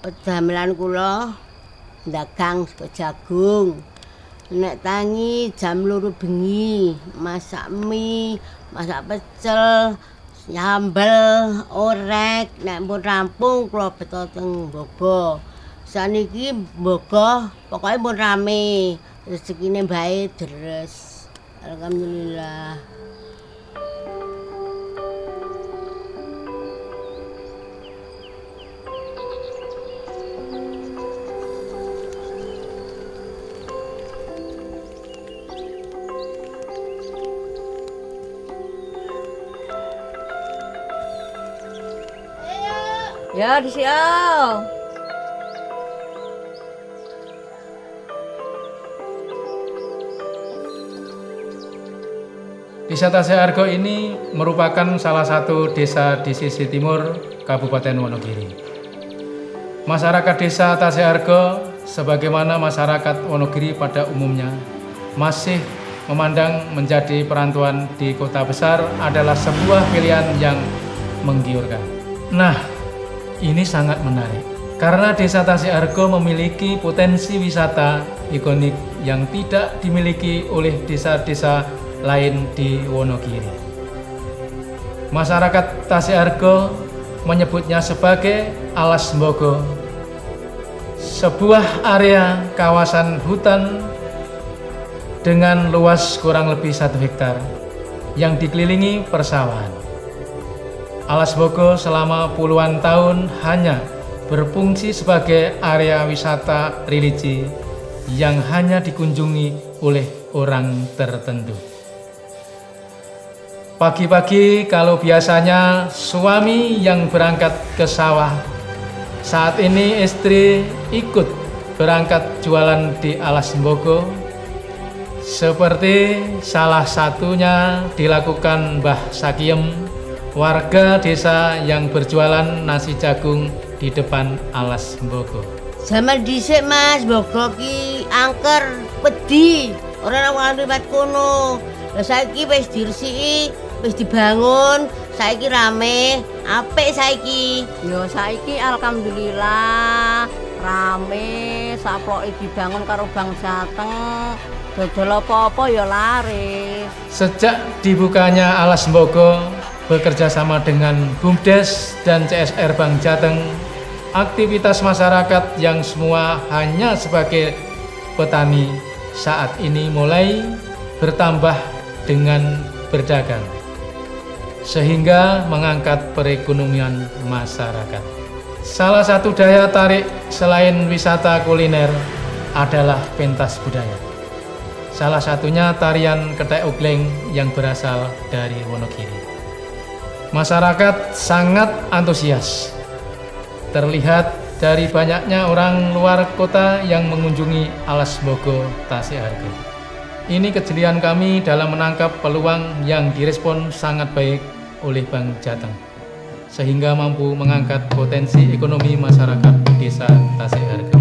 Damelan kula dagang sego jagung. Nek tangi jam loro bengi, masak mie, masak pecel, sambel, orek, nek pun rampung kula beto teng Bogo. Saniki Bogo pokoke pun rame. Rezekine bae deres. Alhamdulillah. Ya, di sini. Desa Taseargo ini merupakan salah satu desa di sisi timur Kabupaten Wonogiri. Masyarakat desa Taseargo sebagaimana masyarakat Wonogiri pada umumnya masih memandang menjadi perantauan di kota besar adalah sebuah pilihan yang menggiurkan. Nah, ini sangat menarik karena desa Taseargo memiliki potensi wisata ikonik yang tidak dimiliki oleh desa-desa lain di Wonogiri. Masyarakat Taseargo menyebutnya sebagai Alas Mbogo, sebuah area kawasan hutan dengan luas kurang lebih satu hektar yang dikelilingi persawahan. Alas Bogo selama puluhan tahun hanya berfungsi sebagai area wisata religi yang hanya dikunjungi oleh orang tertentu. Pagi-pagi kalau biasanya suami yang berangkat ke sawah, saat ini istri ikut berangkat jualan di Alas Mbogo. Seperti salah satunya dilakukan Mbah Sakiem, warga desa yang berjualan nasi jagung di depan Alas Mbogo. Zaman dhisik Mas, Bogo ki angker, pedhi. Ora ana liwat kono. Lah saiki wis diresiki, wis dibangun, saiki rame, apik saiki. Ya saiki alhamdulillah rame, saploke dibangun karo Bang Jateng. Dodol apa-apa ya laris. Sejak dibukanya Alas Mbogo bekerja sama dengan BUMDes dan CSR Bank Jateng, aktivitas masyarakat yang semua hanya sebagai petani saat ini mulai bertambah dengan berdagang sehingga mengangkat perekonomian masyarakat. Salah satu daya tarik selain wisata kuliner adalah pentas budaya. Salah satunya tarian ketek ugleng yang berasal dari Wonogiri. Masyarakat sangat antusias. Terlihat dari banyaknya orang luar kota yang mengunjungi Alas Bogo Tasehargo. Ini kejelian kami dalam menangkap peluang yang direspon sangat baik oleh Bank Jateng, sehingga mampu mengangkat potensi ekonomi masyarakat desa Tasehargo.